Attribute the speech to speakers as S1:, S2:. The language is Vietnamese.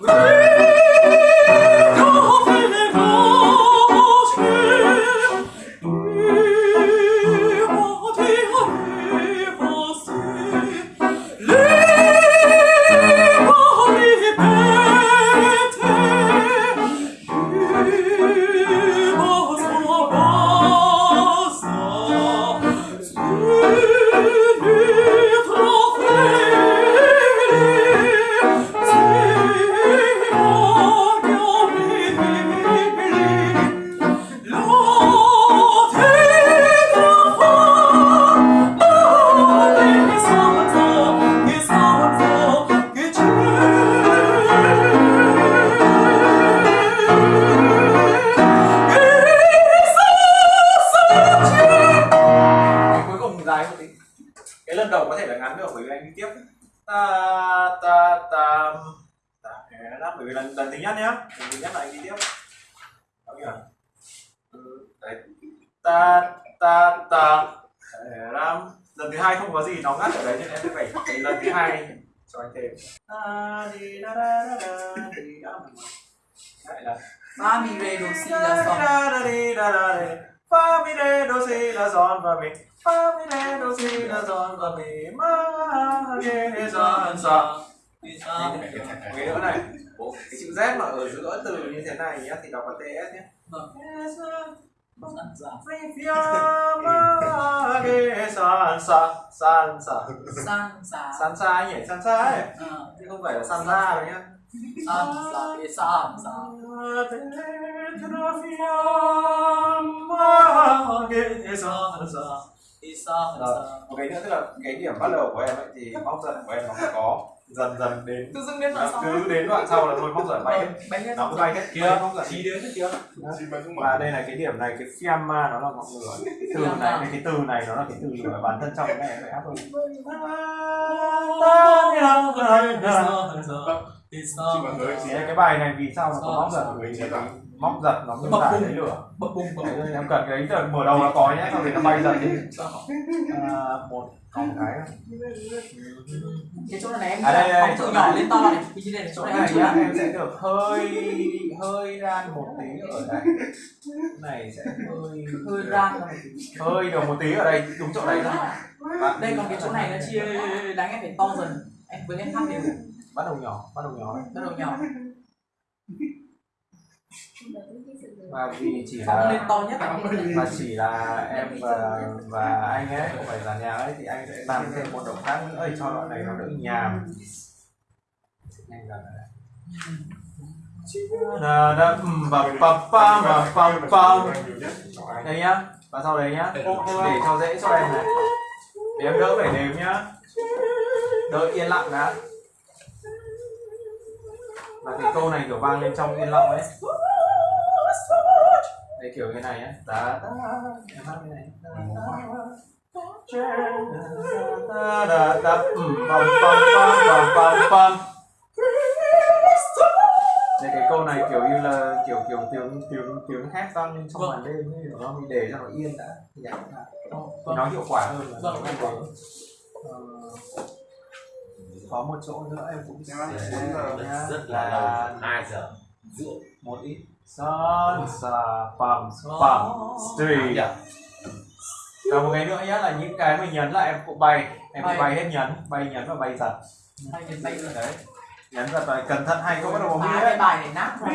S1: Woo! Cái cuối cùng dài một tí. Cái lần đầu có thể là ngắn được bởi vì anh đi tiếp. Ta ta ta ta đáp bởi vì lần lần thứ nhất nhá. Lần thứ nhất là anh đi tiếp. Là ừ, đấy. Ta ta ta. Làm lần thứ hai không có gì nó ngắt ở đấy nên em sẽ phải cái lần thứ hai cho anh thêm. Lại là
S2: Fa mi re do si la
S1: da fa mi re do si la son và mi. Fa mi re do si la son và mi. Ma ge son sa. Cái nữa này cái chữ Z mà ở giữa từ như thế này nhá thì đọc là TS nhé.
S2: San sa.
S1: san sa. San sa. Anh san ấy.
S2: Ờ,
S1: chứ không phải là san ra đâu nhá.
S2: San sa. San sa. Sa.
S1: một cái nữa tức là cái điểm bắt đầu của em ấy thì móc giận của em nó có dần dần đến
S2: Tự dưng đến đoạn sau.
S1: cứ đến đoạn sau là thôi móc giận bay hết. Nó cứ bay hết. Kia móc giận
S3: Chí đến không
S1: và đây là cái điểm này cái fiamma nó là ngọn lửa. Từ này cái, cái từ này nó là cái từ lửa bản thân trong cái này phải áp thôi
S3: Chị bắn tới
S1: thì cái bài này vì sao nó có móc giật cái móc giật nó miêu tả lấy lửa
S2: Bập bùng bập
S1: Đấy,
S2: bùng.
S1: nên em cần cái từ mở đầu nó có nhé sau thì nó bay dần đi à, một còn một cái
S2: Cái chỗ này em
S1: À, đây, đây, chỗ
S2: từ
S1: này.
S2: nhỏ lên to này. Cái chỗ này chỗ này
S1: này
S2: em
S1: nhá em sẽ được hơi hơi ran một tí ở đây Cái này sẽ hơi
S2: hơi ra ra một tí.
S1: hơi được một tí ở đây đúng chỗ đấy thôi Bạn-
S2: Đây còn cái chỗ này nó chia đánh em phải to dần. Em với em thăm đều.
S1: Bắt đầu nhỏ bắt đầu nhỏ
S2: Bắt đầu nhỏ.
S1: và vì chỉ
S2: Phóng lên
S1: là
S2: to nhất là
S1: mà chỉ là em và và anh ấy không phải là nhà ấy thì anh sẽ làm thêm một động tác nữa để cho đoạn này nó đỡ nhàm. Nhanh đây. Da da um, ba pa pa ma pa pa. Đây nhá và sau đấy nhá. Để cho dễ cho em này. Để em đỡ phải đếm nhá. Đợi yên lặng đã và cái câu này kiểu vang lên trong yên lặng ấy. Đây kiểu như này nhé da da em hát như này da da da um, pam pam pam pam pam đây cái câu này kiểu như là kiểu kiểu tiếng tiếng tiếng hát vang lên trong màn đêm ấy không? Mình để cho nó yên đã. Thì. Thì nó hiệu quả hơn là
S2: Vâng,
S1: nó
S2: vâng.
S1: Có một chỗ nữa em cũng sẽ nhá, là
S3: hai giờ
S1: một ít. Son sa pam pam street. Và một cái nữa nhá là những cái mình nhấn là em cũng bay. Em
S2: Bay.
S1: cũng bay. hết nhấn bay nhấn và bay giật.
S2: Hai cái tay rồi.
S1: đấy. Nhấn giật và cẩn thận hay không bắt đầu đấy
S2: bài này nát rồi.